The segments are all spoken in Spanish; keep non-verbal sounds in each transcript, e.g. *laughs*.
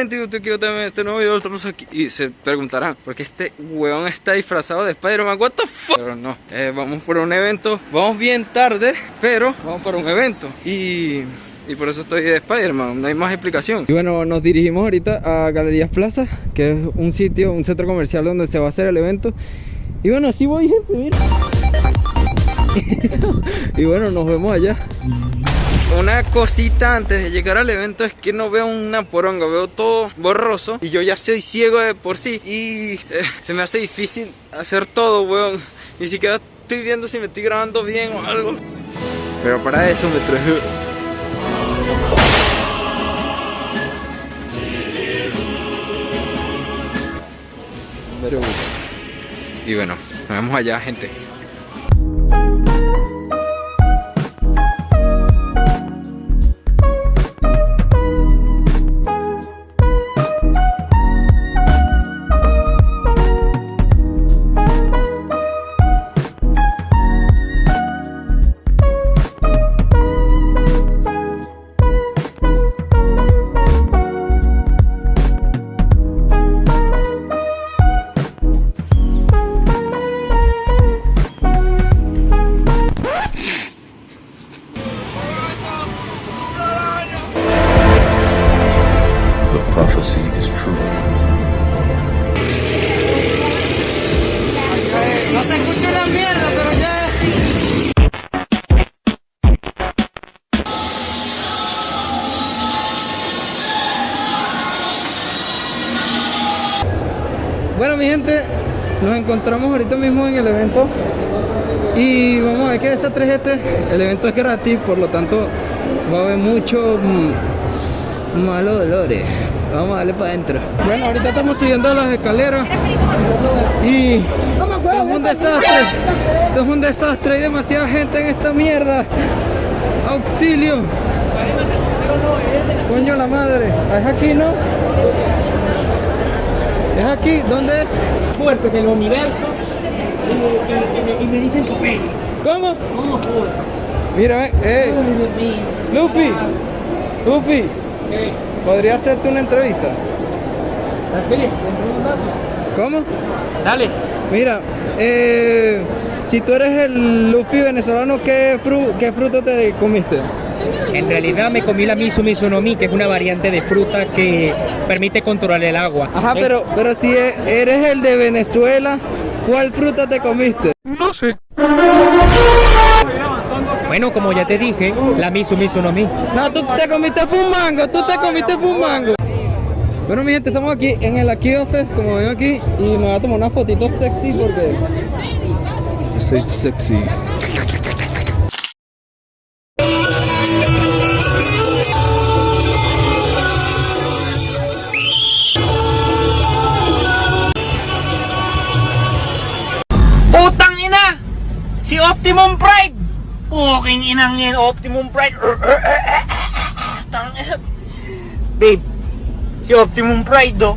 gente, también este nuevo video aquí Y se preguntarán, ¿por qué este weón está disfrazado de Spider-Man? What the fuck? Pero no, eh, vamos por un evento Vamos bien tarde, pero vamos por un evento. Y... Y por eso estoy de Spider-Man, no hay más explicación. Y bueno, nos dirigimos ahorita a Galerías Plaza Que es un sitio, un centro comercial donde se va a hacer el evento. Y bueno, así voy gente, mira. *laughs* Y bueno, nos vemos allá una cosita antes de llegar al evento es que no veo una poronga, veo todo borroso y yo ya soy ciego de por sí y eh, se me hace difícil hacer todo, weón. Ni siquiera estoy viendo si me estoy grabando bien o algo. Pero para eso me traje... Y bueno, nos vemos allá, gente. Nos encontramos ahorita mismo en el evento y vamos a ver qué desastre es este. El evento es gratis, por lo tanto va a haber mucho mm, malos dolores. Vamos a darle para adentro. Bueno, ahorita estamos subiendo las escaleras y es un desastre. Esto es un desastre, hay demasiada gente en esta mierda. Auxilio. Coño la madre. Es aquí, ¿no? ¿Es aquí? ¿Dónde es? Fuerte en el universo y, me dicen papel. ¿Cómo? ¿Cómo Mira, eh. Luffy. Luffy. ¿Podría hacerte una entrevista? Sí, ¿Cómo? Dale. Mira, eh, si tú eres el Luffy venezolano, ¿qué, fru qué fruta te comiste? En realidad me comí la Misu Mi, que es una variante de fruta que permite controlar el agua. Ajá, pero, pero si e, eres el de Venezuela, ¿cuál fruta te comiste? No sé. Bueno, como ya te dije, la Misu Mi. No, tú te comiste fumango, tú te comiste fumango. Bueno, mi gente, estamos aquí en el Aquí Office, como ven aquí, y me voy a tomar una fotito sexy porque... Soy sexy. Optimum Pride! Puking inang yan, Optimum Pride. *laughs* Babe, si Optimum Pride do.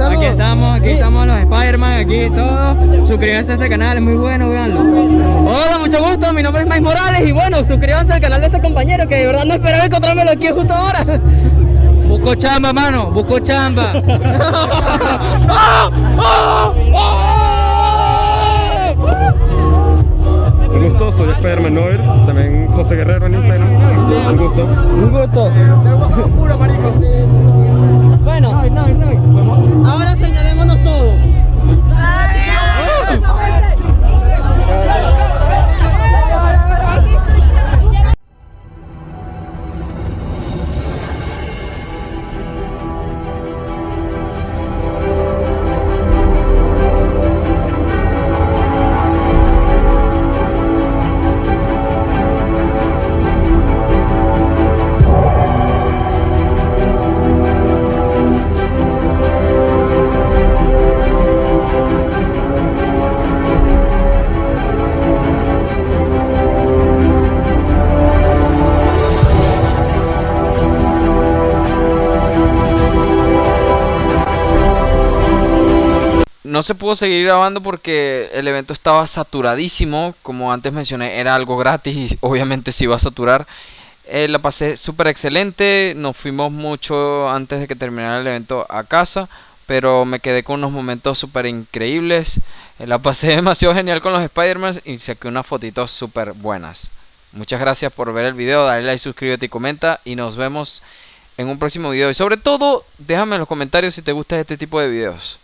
Aquí estamos, aquí estamos los Spider-Man, aquí todos. Suscríbanse a este canal, es muy bueno, véanlo. Hola, mucho gusto, mi nombre es Mike Morales y bueno, suscríbanse al canal de este compañero que de verdad no esperaba encontrármelo aquí justo ahora. Busco chamba, mano, busco chamba. *laughs* Un gusto, soy Spider-Man Noir, también José Guerrero en Instagram. Un gusto. Un gusto. Bueno, ahora señalémonos No se pudo seguir grabando porque el evento estaba saturadísimo. Como antes mencioné, era algo gratis y *laughs* obviamente se iba a saturar. Eh, la pasé súper excelente. Nos fuimos mucho antes de que terminara el evento a casa. Pero me quedé con unos momentos súper increíbles. Eh, la pasé *laughs* demasiado genial con los Spider-Man y saqué unas fotitos súper buenas. Muchas gracias por ver el video. Dale like, suscríbete y comenta. Y nos vemos en un próximo video. Y sobre todo, déjame en los comentarios si te gusta este tipo de videos.